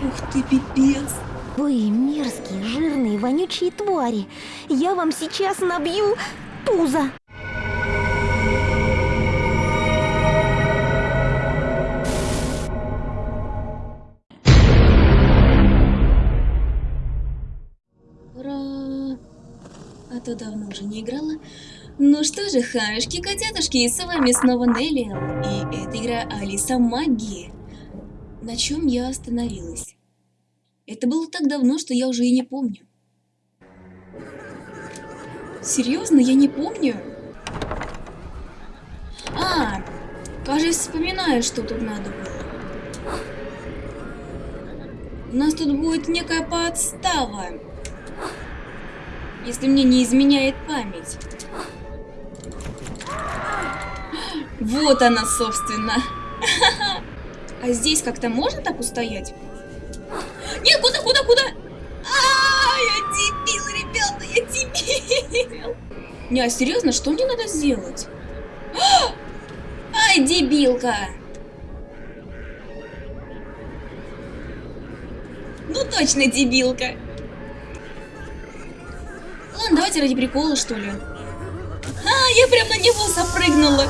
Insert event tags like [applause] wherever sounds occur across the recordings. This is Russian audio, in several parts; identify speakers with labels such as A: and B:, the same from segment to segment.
A: Ух ты, пипец.
B: Вы мерзкие, жирные, вонючие твари. Я вам сейчас набью пузо.
A: Ура! А то давно уже не играла. Ну что же, хамешки, котятушки, с вами снова Нелли. И это игра Алиса Магии. На чем я остановилась? Это было так давно, что я уже и не помню. Серьезно, я не помню? А, кажется, вспоминаю, что тут надо было. У нас тут будет некая подстава. Если мне не изменяет память. Вот она, собственно. [laughs] А здесь как-то можно так устоять? Нет, куда, куда, куда? А, я дебил, ребята, я дебил. Не, а серьезно, что мне надо сделать? Ай, дебилка. Ну точно дебилка. Ладно, давайте ради прикола, что ли. А, я прям на него запрыгнула.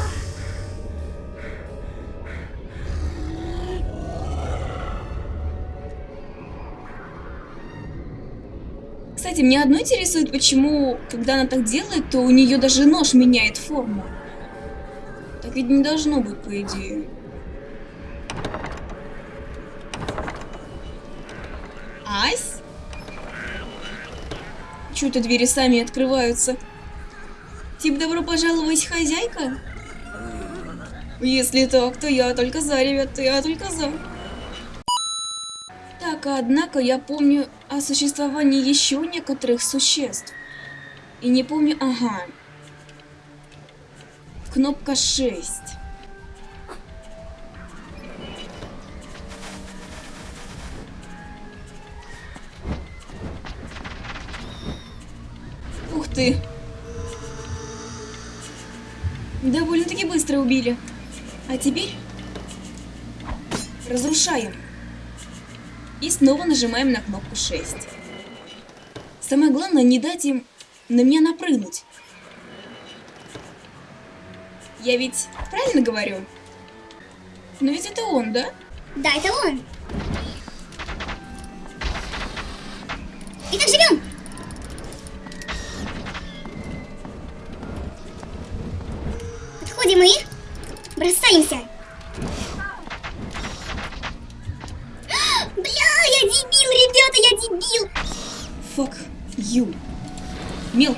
A: Кстати, меня одно интересует, почему, когда она так делает, то у нее даже нож меняет форму. Так ведь не должно быть, по идее. Ась? Чё-то двери сами открываются. Тип добро пожаловать, хозяйка? Если так, то я только за, ребята, я только за. Так, однако я помню о существовании еще некоторых существ. И не помню... Ага. Кнопка 6. Ух ты. Довольно-таки быстро убили. А теперь... Разрушаем. И снова нажимаем на кнопку 6. Самое главное, не дать им на меня напрыгнуть. Я ведь правильно говорю? Но ведь это он, да?
C: Да, это он. Итак, живем. Подходим и бросаемся.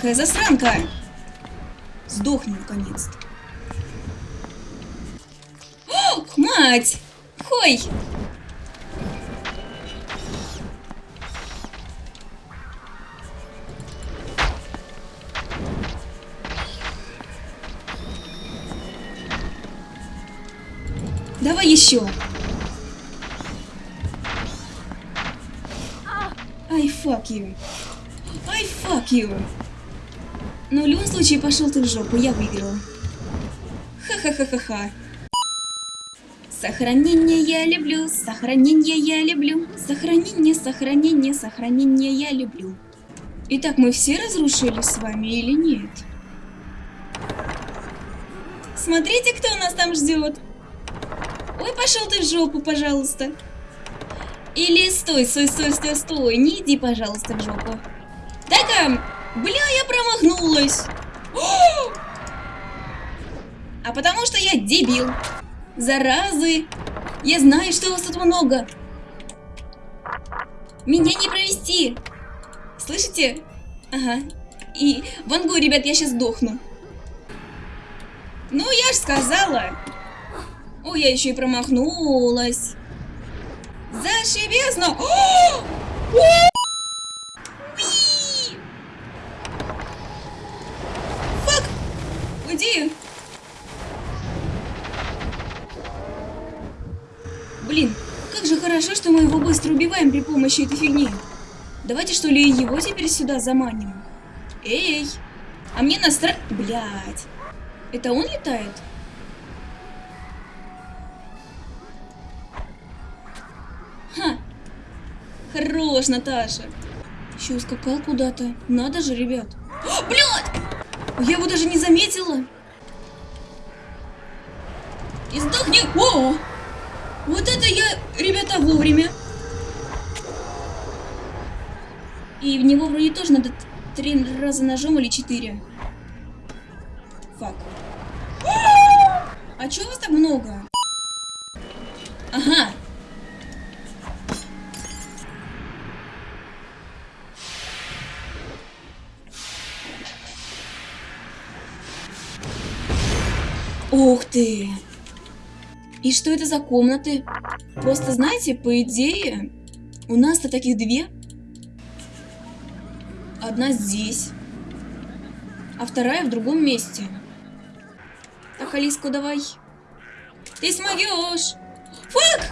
A: Мелкая засранка. Сдохни, наконец-то. Мать! Хой! Давай еще. I fuck you. I fuck you. Но в любом случае пошел ты в жопу, я выиграла. Ха-ха-ха-ха-ха. Сохранение я люблю, сохранение я люблю, сохранение, сохранение, сохранение я люблю. Итак, мы все разрушили с вами или нет? Смотрите, кто нас там ждет. Ой, пошел ты в жопу, пожалуйста. Или стой, стой, стой, стой, стой. Не иди, пожалуйста, в жопу. Так, бля, я промахнулась. О! [gasps] А потому что я дебил. Заразы. Я знаю, что вас тут много. Меня не провести. Слышите? Ага. И вангу, ребят, я сейчас сдохну. Ну, я ж сказала. О, я еще и промахнулась. Зашибезно! [gasps] О! Уи! Фак! Уйди! Блин, как же хорошо, что мы его быстро убиваем при помощи этой фигни. Давайте что ли его теперь сюда заманим. Эй! А мне настра... Блять. Это он летает? Ха. Хорош, Наташа. Еще ускакал куда-то. Надо же, ребят. О, блядь! Я его даже не заметила. И сдохни! О! Вот это я, ребята, вовремя. И в него вроде тоже надо три раза ножом или четыре. Фак. А чё вас так много? Ага. Ух ты! И что это за комнаты? Просто знаете, по идее, у нас-то таких две. Одна здесь, а вторая в другом месте. Так, Алиску, давай. Ты смоешь. Фак!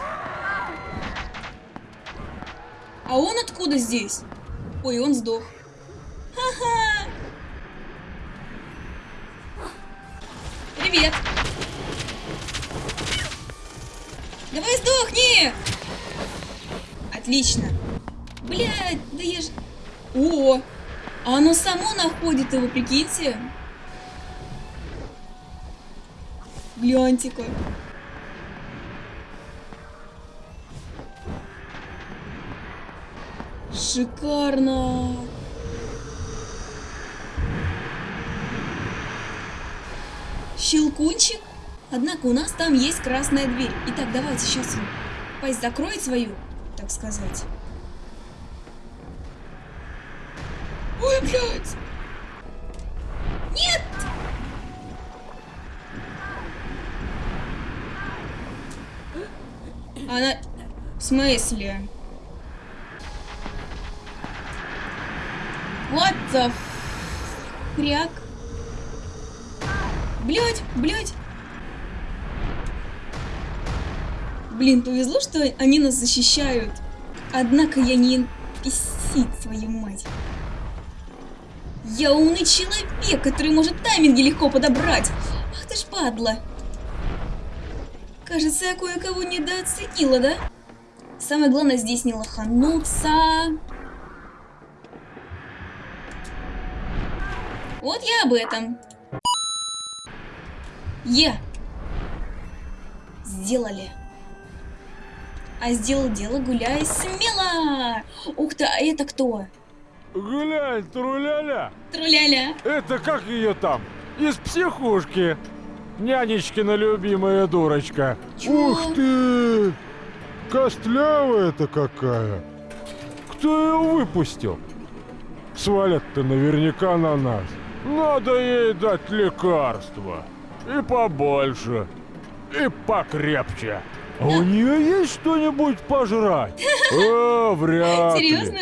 A: А он откуда здесь? Ой, он сдох. Ха-ха! Привет! Давай сдохни! Отлично. Блядь, да я ж... О! А оно само находит его, прикиньте. Гляньте-ка. Шикарно. Щелкунчик? Однако у нас там есть красная дверь. Итак, давайте сейчас пасть закроет свою, так сказать. Ой, блядь! Нет! Она... В смысле? What the хряк? Блять, блять. Блин, повезло, что они нас защищают. Однако я не писит свою мать. Я умный человек, который может тайминги легко подобрать. Ах ты ж падла. Кажется, я кое-кого недооценила, да? Самое главное здесь не лохануться. Вот я об этом. Е. Сделали. А сделал дело, гуляй смело. Ух ты, а это кто?
D: Глянь, труляля!
A: Труляля.
D: Это как ее там? Из психушки. Нянечкина любимая дурочка.
A: Чё?
D: Ух ты! Костлявая-то какая! Кто ее выпустил? Свалят-то наверняка на нас. Надо ей дать лекарства. И побольше. И покрепче. А у нее есть что-нибудь пожрать? [laughs] О, вряд ли.
A: Серьезно?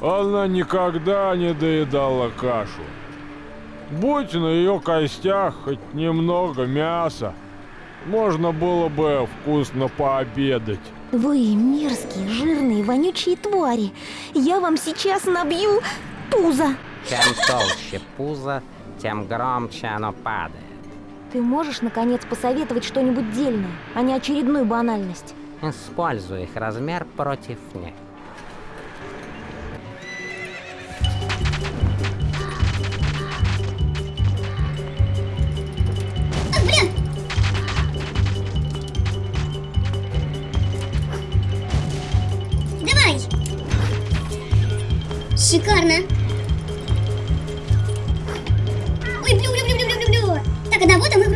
D: Она никогда не доедала кашу. Будь на ее костях хоть немного мяса, можно было бы вкусно пообедать.
B: Вы мерзкие, жирные, вонючие твари. Я вам сейчас набью пузо.
E: Чем толще пузо, тем громче оно падает.
B: Ты можешь, наконец, посоветовать что-нибудь дельное, а не очередную банальность?
E: Используй их размер против них.
C: Шикарно! Ой, блю, блю, блю, блю, блю, блю. Так, одного-то мы вроде как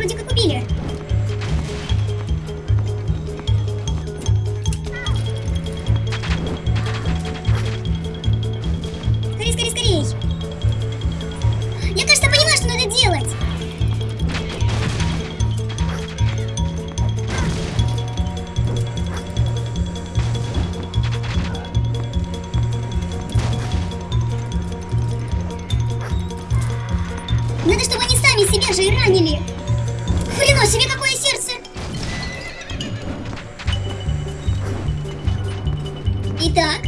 C: Итак.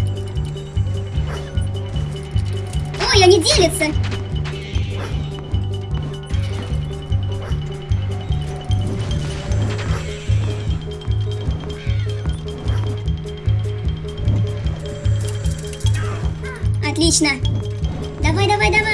C: Ой, они делятся. Отлично. Давай, давай, давай.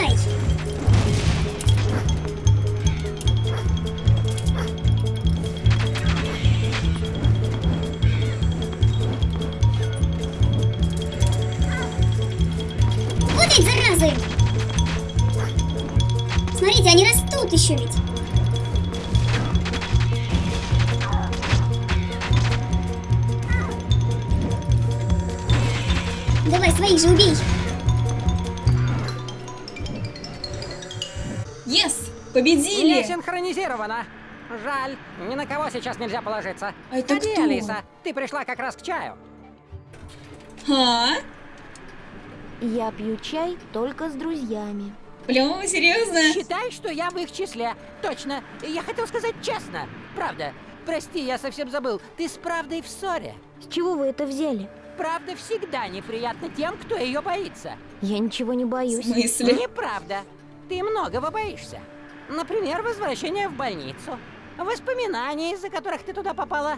C: Давай, своих же убей.
A: Yes!
E: Не
A: Победили!
E: синхронизировано. Жаль, ни на кого сейчас нельзя положиться.
A: А это
E: Ходи,
A: кто?
E: Алиса, ты пришла как раз к чаю.
A: А?
B: Я пью чай только с друзьями.
A: Прям серьезно?
F: Считай, что я в их числе. Точно. Я хотел сказать честно. Правда. Прости, я совсем забыл. Ты с правдой в ссоре.
B: С чего вы это взяли?
F: Правда всегда неприятна тем, кто ее боится.
B: Я ничего не
A: В
B: боюсь.
A: смысле?
F: Неправда. Ты многого боишься. Например, возвращения в больницу. Воспоминаний, из-за которых ты туда попала.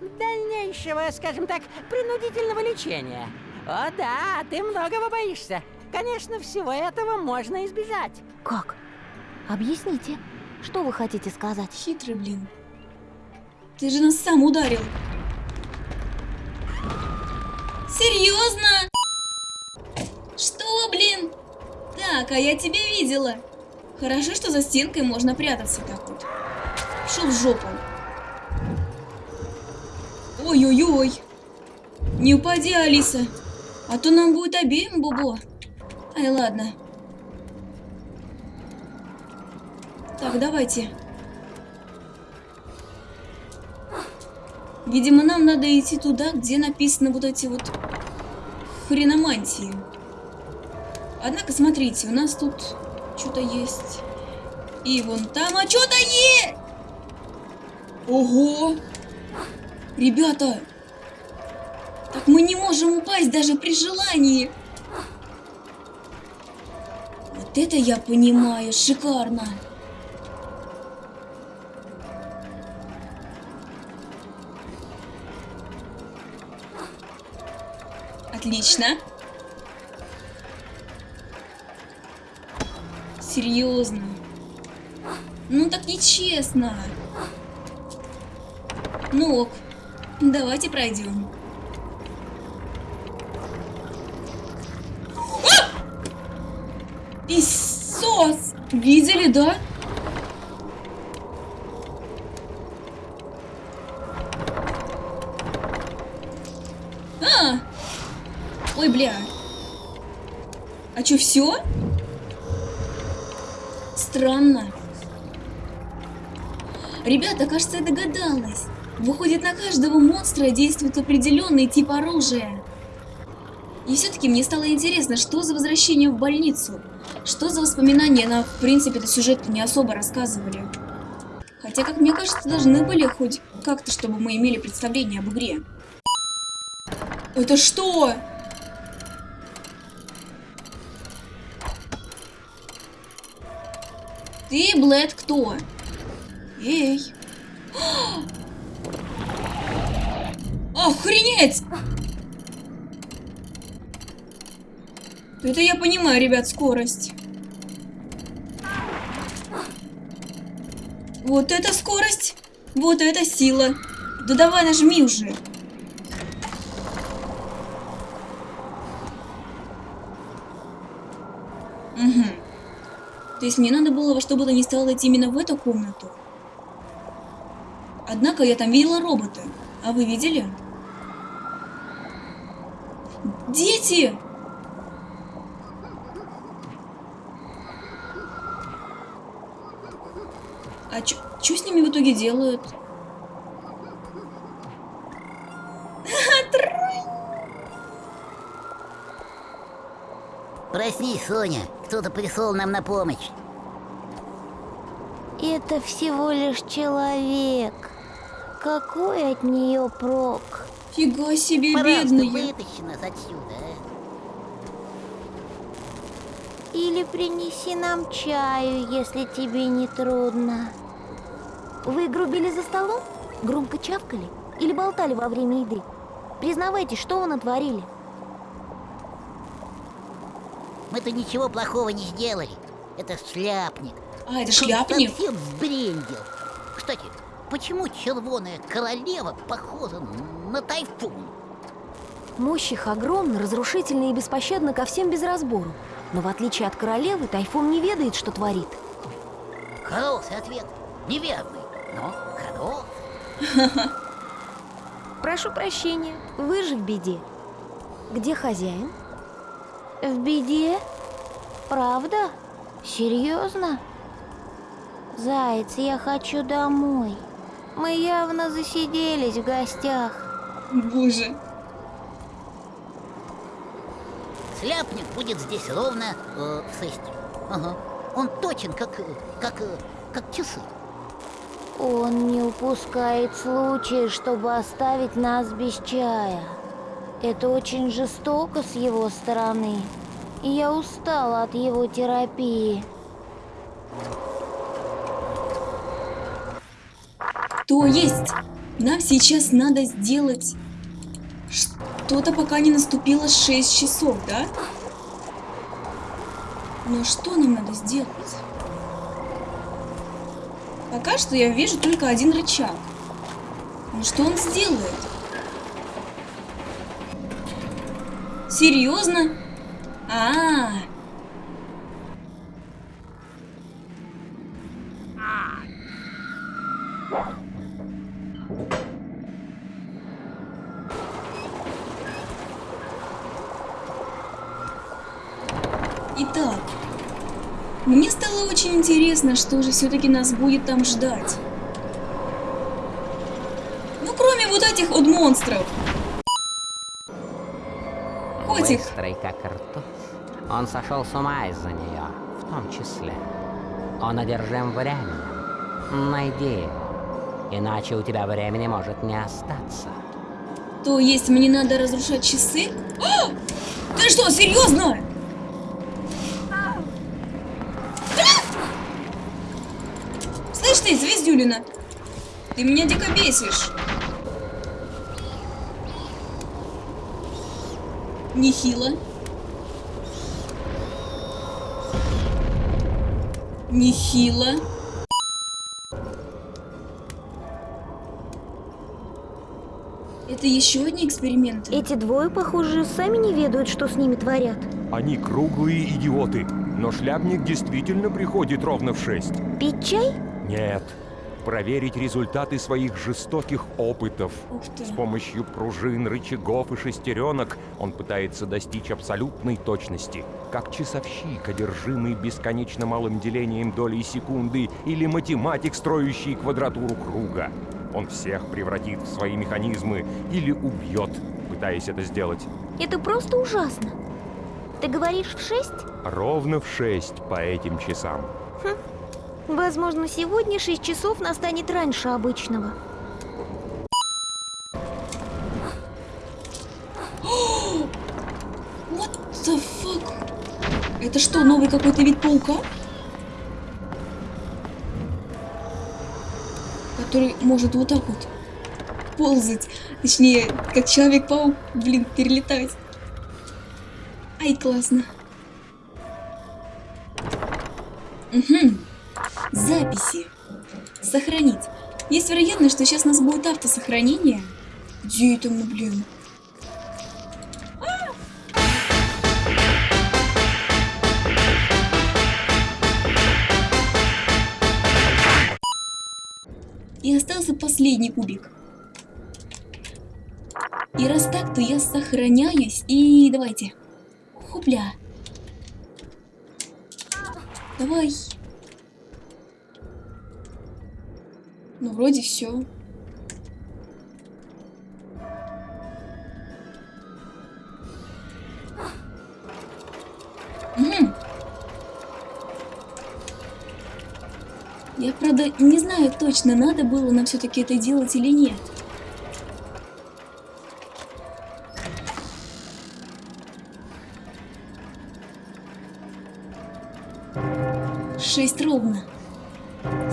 F: Дальнейшего, скажем так, принудительного лечения. О да, ты многого боишься. Конечно, всего этого можно избежать.
B: Как? Объясните, что вы хотите сказать?
A: Хитрый, блин. Ты же нас сам ударил. Серьезно? Что, блин? Так, а я тебя видела. Хорошо, что за стенкой можно прятаться так вот. Шел в жопу. Ой-ой-ой. Не упади, Алиса. А то нам будет обеим бубо. Ай, ладно. Так, давайте. Видимо, нам надо идти туда, где написаны вот эти вот хреномантии. Однако, смотрите, у нас тут что-то есть. И вон там, а что-то есть! Ого! Ребята! Так мы не можем упасть даже при желании! Вот это я понимаю, шикарно! Отлично. Серьезно. Ну так нечестно. Ну ок. Давайте пройдем. А! Иисус! Видели, да? А! Ой, бля. А чё, все? Странно. Ребята, кажется, я догадалась. Выходит, на каждого монстра действует определенный тип оружия. И все-таки мне стало интересно, что за возвращение в больницу? Что за воспоминания? Нам, в принципе, это сюжет не особо рассказывали. Хотя, как мне кажется, должны были хоть как-то, чтобы мы имели представление об игре. Это что? Ты, Блэд, кто? Эй. Охренеть! Это я понимаю, ребят, скорость. Вот это скорость! Вот это сила! Да давай нажми уже! Угу. То есть мне надо было во что бы то ни стало идти именно в эту комнату. Однако я там видела робота. А вы видели? Дети! А что с ними в итоге делают?
G: Прости, Соня, кто-то пришел нам на помощь.
B: Это всего лишь человек. Какой от нее прок?
A: Фига себе,
G: Пожалуйста,
A: бедные.
G: вытащи нас отсюда, а?
B: Или принеси нам чаю, если тебе не трудно. Вы грубили за столом? Громко чавкали? Или болтали во время еды? Признавайтесь, что вы натворили?
G: Мы-то ничего плохого не сделали. Это шляпник.
A: А, это шляпник?
G: совсем сбрендил. Кстати, почему червоная королева похожа на тайфун?
B: Мощь их огромна, разрушительна и беспощадна ко всем без разбору. Но в отличие от королевы, Тайфун не ведает, что творит.
G: Хороший ответ. Неверный, но хороший.
B: Прошу прощения, вы же в беде. Где хозяин? В беде? Правда? Серьезно? Заяц, я хочу домой. Мы явно засиделись в гостях.
A: Боже.
G: Шляпник будет здесь ровно э, в шесть. Ага. Он точен, как, э, как, э, как часы.
B: Он не упускает случая, чтобы оставить нас без чая. Это очень жестоко с его стороны. И я устала от его терапии.
A: То есть, нам сейчас надо сделать что-то, пока не наступило 6 часов, да? Но что нам надо сделать? Пока что я вижу только один рычаг. Но что он сделает? Серьезно? А, -а, -а. Итак, мне стало очень интересно, что же все-таки нас будет там ждать. Ну, кроме вот этих вот монстров. Котик,
E: Быстрый как ртуть. Он сошел с ума из-за нее, в том числе. Он одержим временем. Найди его, иначе у тебя времени может не остаться.
A: то есть мне надо разрушать часы? А! Ты что, серьезно? Слышь ты, Звездюлина, ты меня дико бесишь. Нехило. Нехило. Это еще одни эксперименты?
B: Эти двое, похоже, сами не ведают, что с ними творят.
H: Они круглые идиоты, но шляпник действительно приходит ровно в шесть.
B: Пить чай?
H: Нет, проверить результаты своих жестоких опытов. С помощью пружин, рычагов и шестеренок он пытается достичь абсолютной точности, как часовщик, одержимый бесконечно малым делением долей секунды, или математик, строящий квадратуру круга. Он всех превратит в свои механизмы или убьет, пытаясь это сделать.
B: Это просто ужасно. Ты говоришь в шесть?
H: Ровно в шесть по этим часам.
B: Возможно, сегодня шесть часов настанет раньше обычного. [gasps]
A: What the fuck? Это что, новый какой-то вид паука? Который может вот так вот ползать. Точнее, как Человек-паук, блин, перелетать. Ай, классно. Угу. Записи. Сохранить. Есть вероятность, что сейчас у нас будет автосохранение. Где это мы, блин? И остался последний кубик. И раз так, то я сохраняюсь. И давайте. Хопля. Давай. Ну, вроде все. Я, правда, не знаю точно, надо было нам все-таки это делать или нет. Шесть ровно.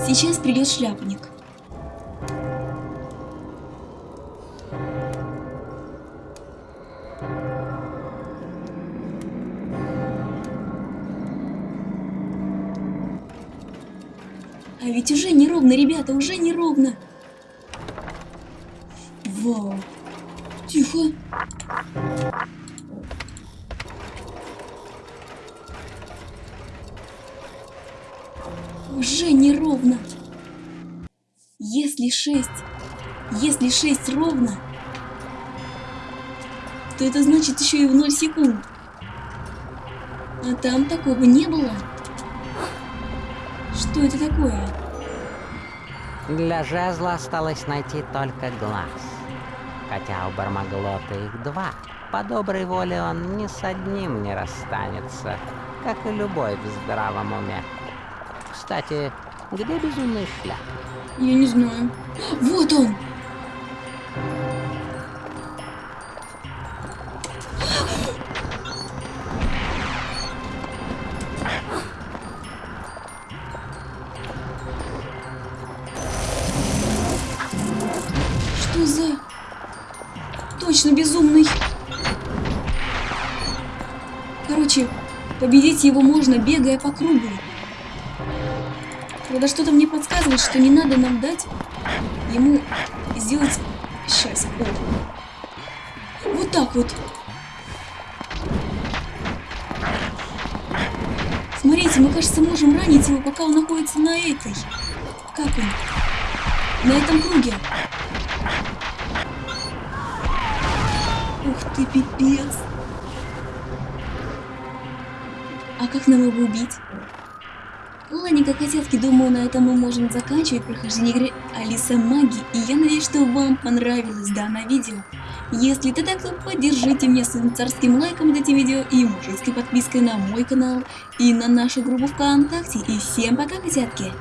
A: Сейчас придет шляпник. А ведь уже неровно, ребята, уже неровно. Вау. Тихо. Уже неровно. Если шесть, если шесть ровно, то это значит еще и в 0 секунд. А там такого не было. Что это такое?
E: Для жезла осталось найти только глаз. Хотя у Бармаглота их два. По доброй воле он ни с одним не расстанется, как и любой в здравом уме. Кстати, где безумный шляп?
A: Я не знаю. Вот он! Победить его можно, бегая по кругу. Правда, что-то мне подсказывает, что не надо нам дать ему сделать... Сейчас. О. Вот так вот. Смотрите, мы, кажется, можем ранить его, пока он находится на этой. Как он? На этом круге. Ух ты, пипец. А как нам его убить? Ладненько, котятки, думаю, на этом мы можем заканчивать прохождение игры Алиса Маги. И я надеюсь, что вам понравилось данное видео. Если это так, то поддержите меня своим царским лайком под этим видео и мужицкой подпиской на мой канал и на нашу группу ВКонтакте. И всем пока, котятки!